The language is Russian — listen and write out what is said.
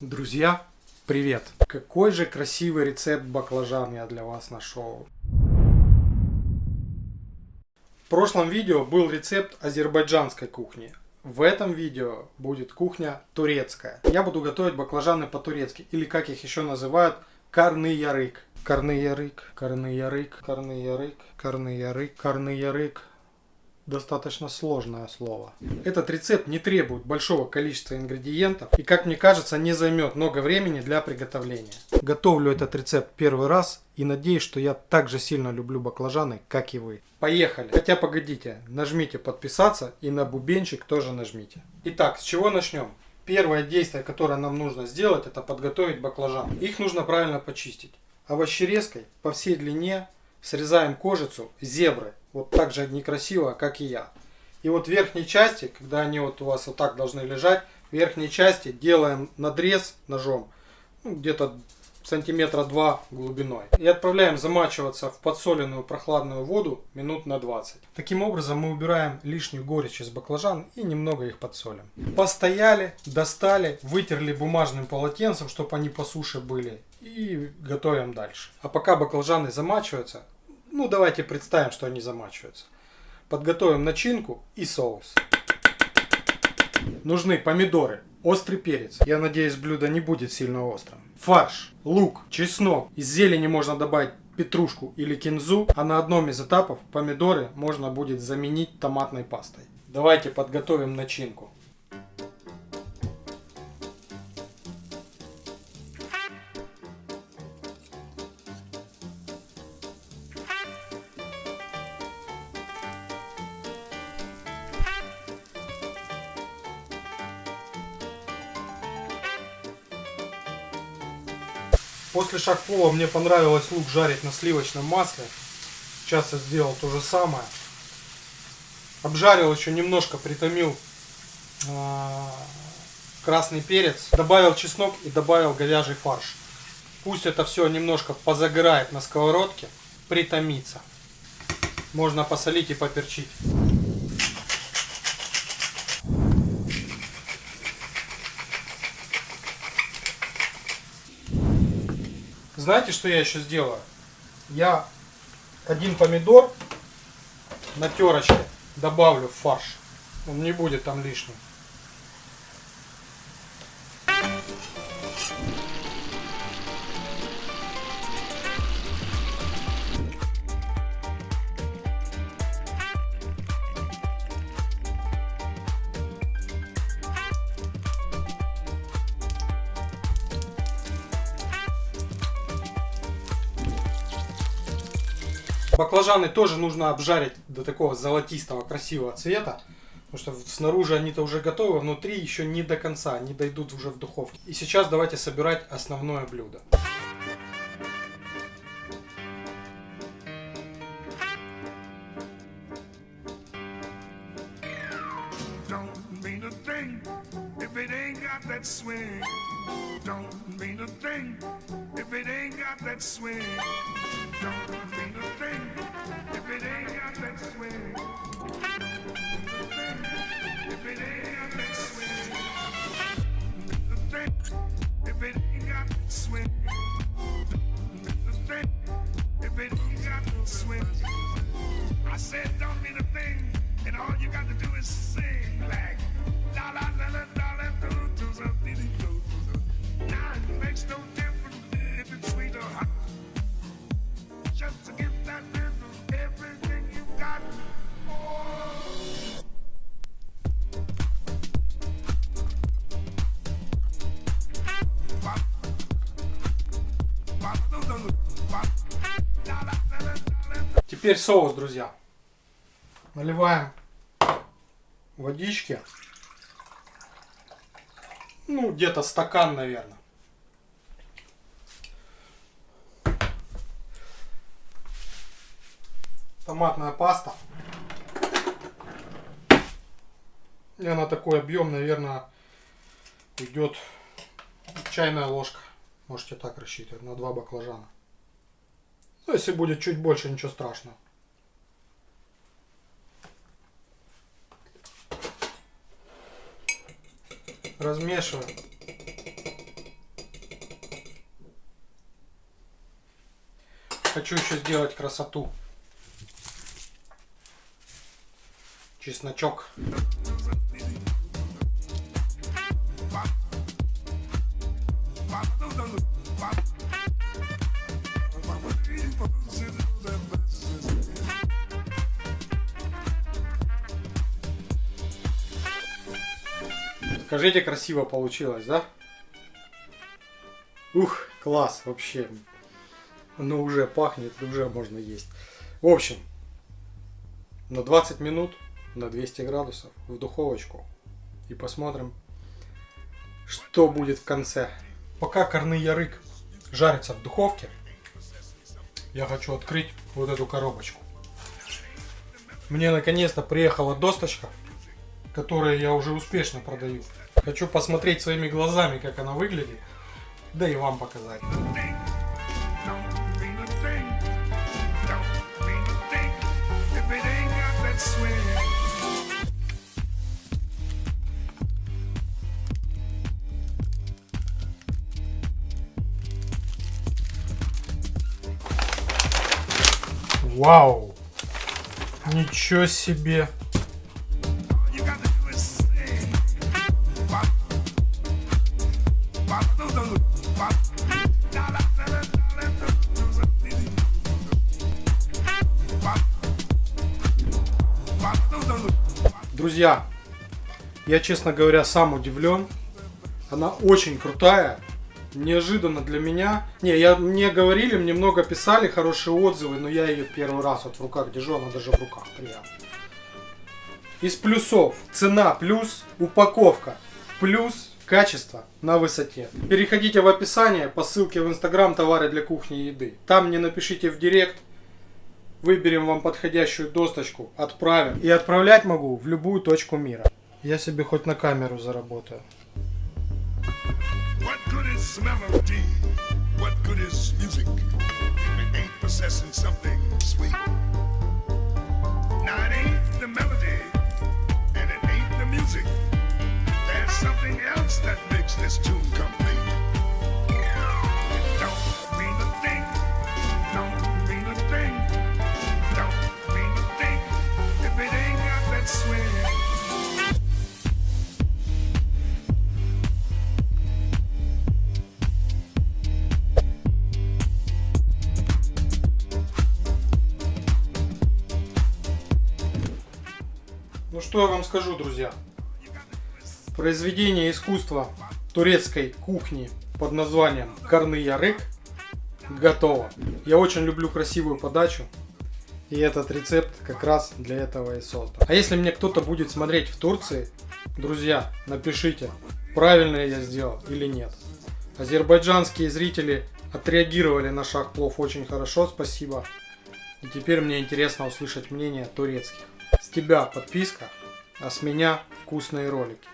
Друзья, привет! Какой же красивый рецепт баклажан я для вас нашел. В прошлом видео был рецепт азербайджанской кухни. В этом видео будет кухня турецкая. Я буду готовить баклажаны по-турецки, или как их еще называют, карны ярык. Карны ярык, карны ярык, карны ярык, карны ярык, карны ярык достаточно сложное слово. Этот рецепт не требует большого количества ингредиентов и, как мне кажется, не займет много времени для приготовления. Готовлю этот рецепт первый раз и надеюсь, что я так же сильно люблю баклажаны, как и вы. Поехали! Хотя погодите, нажмите подписаться и на бубенчик тоже нажмите. Итак, с чего начнем? Первое действие, которое нам нужно сделать, это подготовить баклажаны. Их нужно правильно почистить. Овощерезкой по всей длине срезаем кожицу зебры вот так же некрасиво, как и я. И вот в верхней части, когда они вот у вас вот так должны лежать, в верхней части делаем надрез ножом, ну, где-то сантиметра два глубиной. И отправляем замачиваться в подсоленную прохладную воду минут на 20. Таким образом мы убираем лишнюю горечь из баклажан и немного их подсолим. Постояли, достали, вытерли бумажным полотенцем, чтобы они по суше были. И готовим дальше. А пока баклажаны замачиваются, ну, давайте представим, что они замачиваются. Подготовим начинку и соус. Нужны помидоры, острый перец. Я надеюсь, блюдо не будет сильно острым. Фарш, лук, чеснок. Из зелени можно добавить петрушку или кинзу, а на одном из этапов помидоры можно будет заменить томатной пастой. Давайте подготовим начинку. После шахплова мне понравилось лук жарить на сливочном масле. Сейчас я сделал то же самое. Обжарил еще немножко, притомил э, красный перец. Добавил чеснок и добавил говяжий фарш. Пусть это все немножко позагорает на сковородке, притомится. Можно посолить и поперчить. Знаете, что я еще сделаю? Я один помидор на терочке добавлю в фарш. Он не будет там лишним. Баклажаны тоже нужно обжарить до такого золотистого красивого цвета. Потому что снаружи они-то уже готовы, внутри еще не до конца, не дойдут уже в духовке. И сейчас давайте собирать основное блюдо. Don't mean a thing if it ain't got that swing. Don't mean if it ain't Теперь соус, друзья. Наливаем водички. Ну, где-то стакан, наверное. Томатная паста. И она такой объем, наверное, идет чайная ложка. Можете так рассчитывать, на два баклажана. Ну, если будет чуть больше, ничего страшного. Размешиваем. Хочу еще сделать красоту. Чесночок. Чесночок. Скажите, красиво получилось, да? Ух, класс, вообще. Оно уже пахнет, уже можно есть. В общем, на 20 минут, на 200 градусов в духовочку. И посмотрим, что будет в конце. Пока корный ярык жарится в духовке, я хочу открыть вот эту коробочку. Мне наконец-то приехала досточка, которую я уже успешно продаю. Хочу посмотреть своими глазами, как она выглядит, да и вам показать. Вау! Ничего себе! Друзья, я, честно говоря, сам удивлен. Она очень крутая неожиданно для меня. Не, я, мне говорили, мне много писали, хорошие отзывы, но я ее первый раз вот в руках держу, она даже в руках приятно. Из плюсов цена плюс, упаковка плюс, качество на высоте. Переходите в описание по ссылке в инстаграм товары для кухни и еды. Там мне напишите в директ, выберем вам подходящую досточку, отправим. И отправлять могу в любую точку мира. Я себе хоть на камеру заработаю. Now it. Что я вам скажу, друзья. Произведение искусства турецкой кухни под названием Карны Ярык готово. Я очень люблю красивую подачу. И этот рецепт как раз для этого и создан. А если мне кто-то будет смотреть в Турции, друзья, напишите, правильно я сделал или нет. Азербайджанские зрители отреагировали на шаг плов очень хорошо, спасибо. И теперь мне интересно услышать мнение турецких. С тебя подписка, а с меня вкусные ролики.